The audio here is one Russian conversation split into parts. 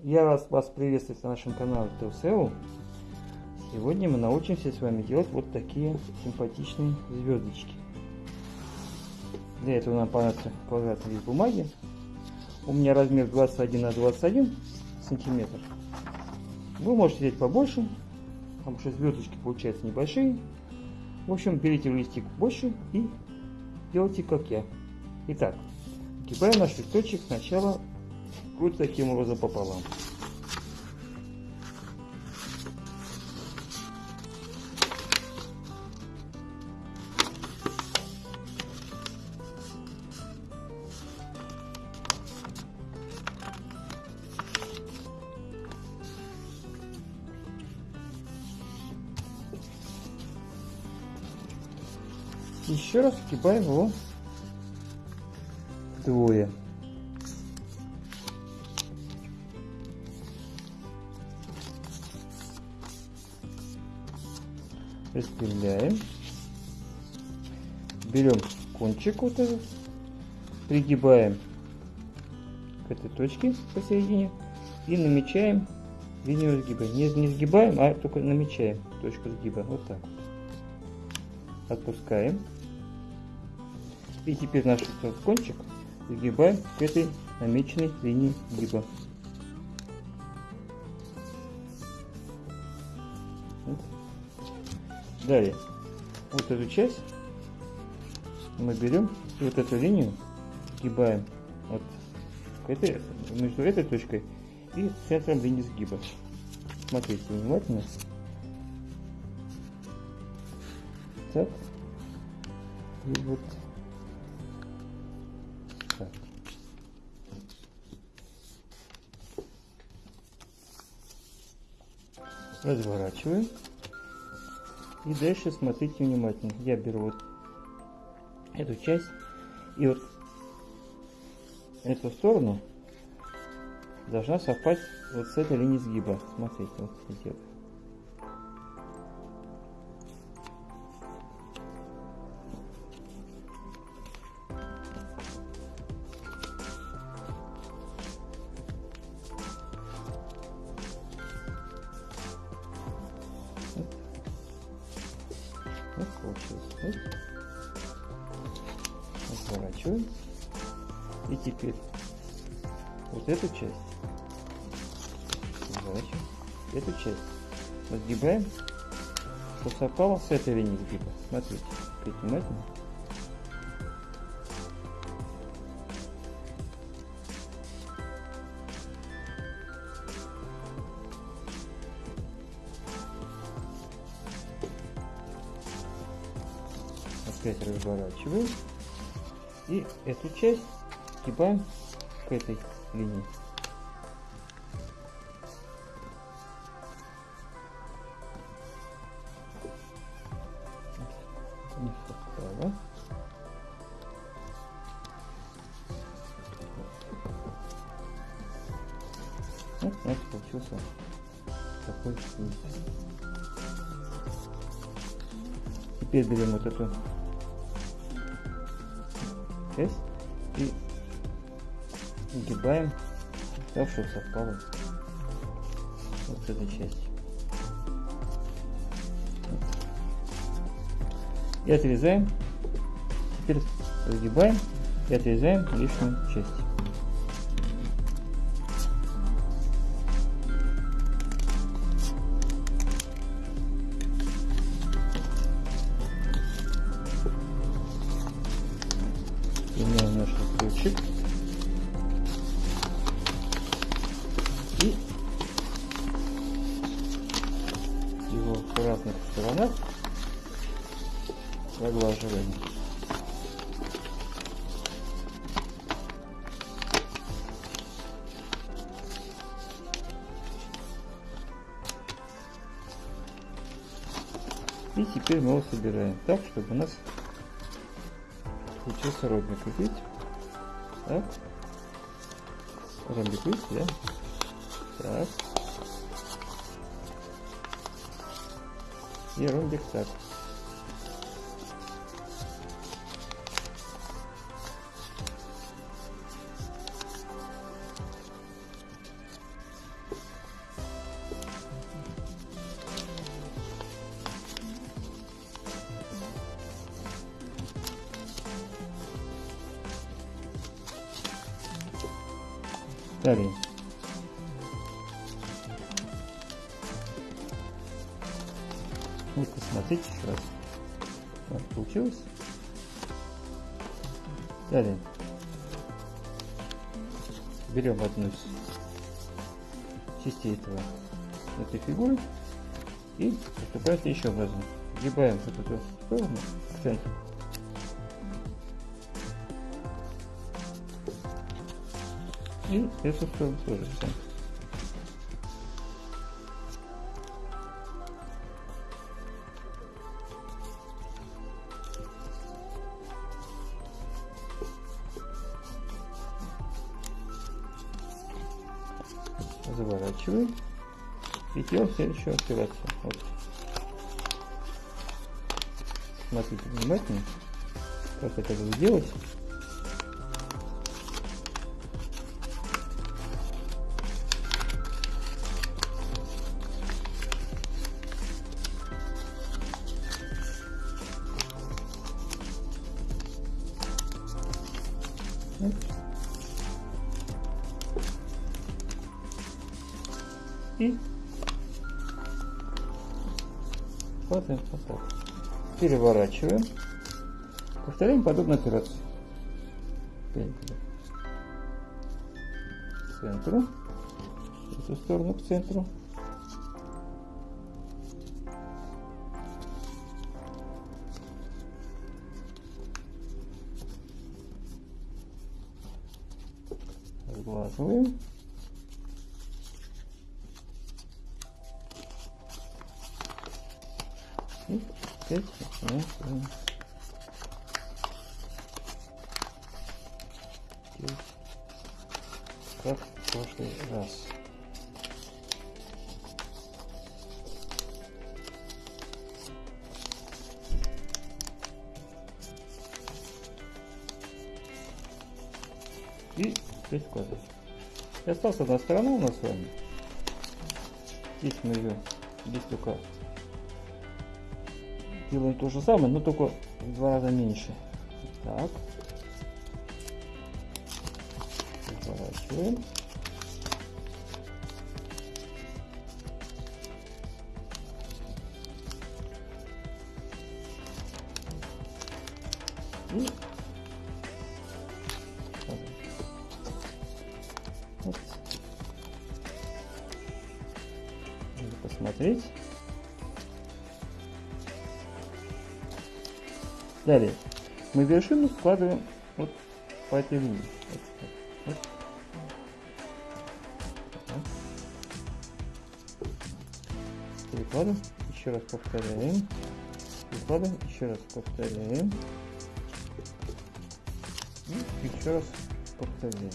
Я вас, вас приветствую на нашем канале ТВСЭУ. Сегодня мы научимся с вами делать вот такие симпатичные звездочки. Для этого нам понадобится квадратный лист бумаги. У меня размер 21 на 21 сантиметр. Вы можете взять побольше, потому что звездочки получаются небольшие. В общем, берите листик больше и делайте как я. Итак, Кидаем наш листочек сначала вот таким образом пополам. Еще раз кидаем его двое. Распределяем. Берем кончик вот этот, пригибаем к этой точке посередине и намечаем линию сгиба. Не, не сгибаем, а только намечаем точку сгиба. Вот так. Отпускаем. И теперь наш кончик загибаем к этой намеченной линии гиба. Далее, вот эту часть мы берем и вот эту линию сгибаем вот к этой, между этой точкой и центром линии сгиба. Смотрите внимательно. Так. И вот. Разворачиваем. И дальше смотрите внимательно. Я беру вот эту часть и вот эту сторону должна совпасть вот с этой линией сгиба. Смотрите, вот идет. Разворачиваем. И теперь вот эту часть разворачиваем. Эту часть разгибаем, чтобы совпало с этой линией сгиба. Смотрите, внимательно. опять разворачиваем и эту часть сгибаем к этой линии. Вот у нас получился такой. Теперь берем вот эту часть и так, чтобы совпало вот с этой частью. И отрезаем. Теперь разгибаем и отрезаем лишнюю часть. Ключик. И его в разных сторонах проглаживаем. И теперь мы его собираем так, чтобы у нас получился ромбик. Видите? Так. Ромбик, видите, да? Так. И ромбик так. Далее. Вот посмотрите еще раз. Вот, получилось. Далее. Берем одну из частей этого, этой фигуры и поступаем следующим образом. Сгибаем вот эту сторону в тоже в центр. заворачиваем и делаем следующую операцию. Вот. Смотрите внимательно, как это будет и падаем поток. Переворачиваем. Повторяем подобную операцию. К центру. В эту сторону к центру. Разглаживаем. 10. Как в прошлый раз. И 6 квадрат. И осталась одна сторона у нас с вами. Здесь мы ее, здесь только делаем то же самое, но только в два раза меньше. Так. Разворачиваем. Далее мы вершину складываем вот по этой линии. Вот, вот. Перекладываем, еще раз повторяем. Перекладываем, еще раз повторяем. И еще раз повторяем.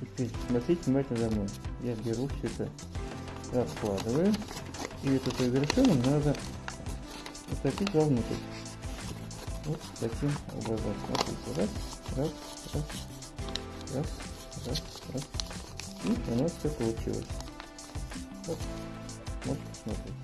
Теперь смотрите внимательно за мной. Я беру все это, раскладываю. И эту вершину надо утопить вовнутрь. Вот таким образом. Смотрите, раз, раз, раз, раз, раз, раз. И у нас все получилось. Вот. Можете посмотреть.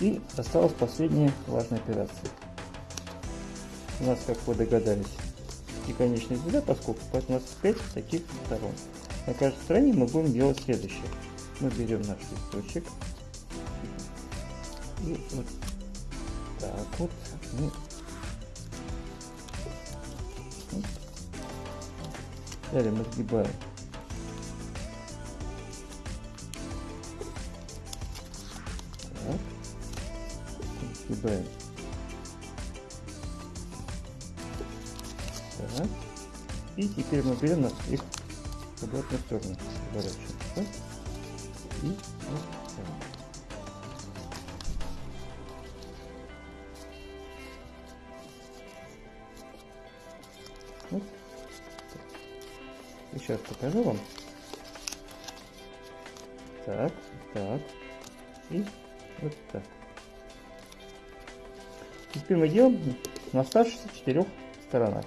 И осталась последняя важная операция. У нас, как вы догадались, и конечная звезда поскольку поэтому у нас 5 таких сторон. На каждой стороне мы будем делать следующее. Мы берем наш листочек, и вот так вот мы вот. Далее мы сгибаем. Так. Сгибаем. Так. И теперь мы берем их в обратную сторону. И Сейчас покажу вам. Так, так. И вот так. Теперь мы делаем на оставшихся четырех сторонах.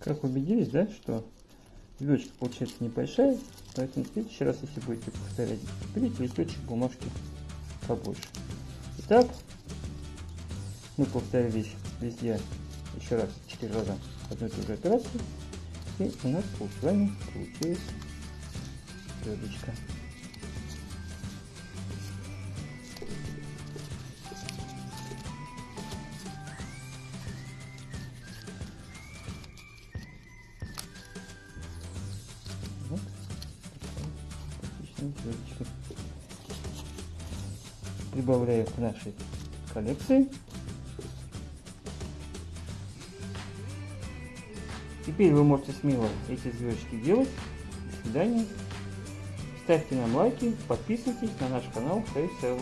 Как убедились, да, что звездочка получается небольшая, поэтому в следующий раз, если будете повторять, берите листочек бумажки побольше. Итак, мы повторились везде еще раз, четыре раза одну и ту же операцию, и у нас с вами получилась звездочка. Звездочка. Прибавляю к нашей коллекции. Теперь вы можете смело эти звездочки делать. До свидания. Ставьте нам лайки, подписывайтесь на наш канал Face